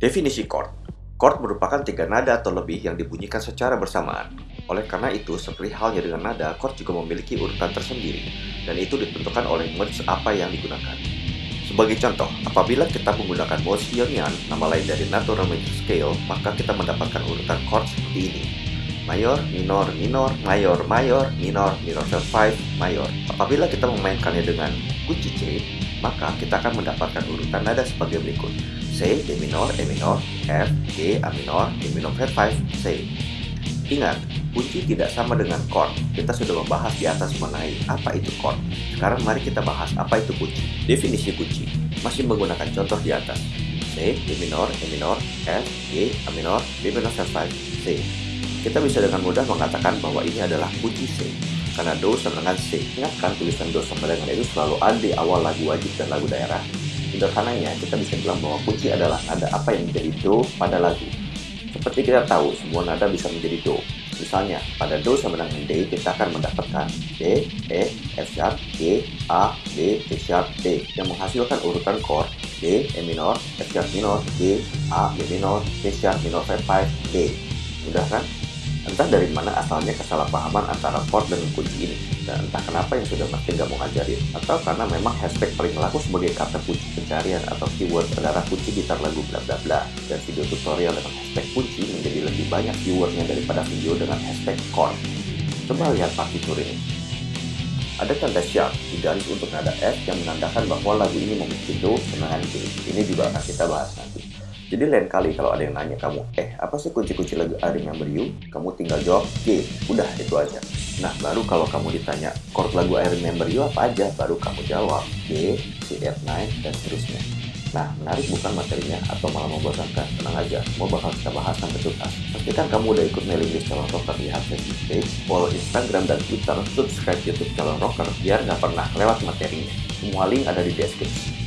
Definisi chord. Chord merupakan tiga nada atau lebih yang dibunyikan secara bersamaan. Oleh karena itu, seperti halnya dengan nada, chord juga memiliki urutan tersendiri, dan itu ditentukan oleh modes apa yang digunakan. Sebagai contoh, apabila kita menggunakan mode Ionian, nama lain dari natural major scale, maka kita mendapatkan urutan chord seperti ini. Mayor, minor, minor, mayor, mayor, minor, minor 5, mayor. Apabila kita memainkannya dengan kunci C, maka kita akan mendapatkan urutan nada sebagai berikut. C, D minor, E minor, F, G, A minor, D minor flat 5, C. Ingat, kunci tidak sama dengan chord. Kita sudah membahas di atas mengenai apa itu chord. Sekarang mari kita bahas apa itu kunci. Definisi kunci masih menggunakan contoh di atas. C, D minor, E minor, F, G, A minor, D minor flat 5, C. Kita bisa dengan mudah mengatakan bahwa ini adalah kunci C karena Do sama dengan C. Ingatkan tulisan Do sama dengan itu selalu ada di awal lagu wajib dan lagu daerah Sederhananya, kita bisa bilang bahwa kunci adalah nada apa yang menjadi do pada lagu. Seperti kita tahu, semua nada bisa menjadi do. Misalnya, pada do sama dengan D, kita akan mendapatkan D, E, F sharp, G, A, D, E sharp, D, yang menghasilkan urutan chord D, E minor, F sharp minor, G, A, B minor, D sharp minor 5, D. Mudah kan? Entah dari mana asalnya kesalahpahaman antara chord dan kunci ini, dan entah kenapa yang sudah pasti nggak mau ngajarin, atau karena memang hashtag paling laku sebagai kata kunci pencarian atau keyword adalah kunci gitar lagu bla bla bla, dan video tutorial dengan hashtag kunci menjadi lebih banyak keywordnya daripada video dengan hashtag chord. Coba lihat partitur ini. Ada tanda sharp di garis untuk nada F yang menandakan bahwa lagu ini memiliki Do dengan G. Ini juga akan kita bahas nanti. Jadi lain kali kalau ada yang nanya kamu, eh apa sih kunci-kunci lagu I Remember You? Kamu tinggal jawab G, udah itu aja. Nah baru kalau kamu ditanya chord lagu I Remember You apa aja, baru kamu jawab G, C, F9, dan seterusnya. Nah menarik bukan materinya atau malah membosankan? Tenang aja, mau bakal kita bahas sampai tuntas. Pastikan kamu udah ikut mailing list calon rocker di Facebook page, follow Instagram dan Twitter, subscribe YouTube calon rocker biar nggak pernah lewat materinya. Semua link ada di deskripsi.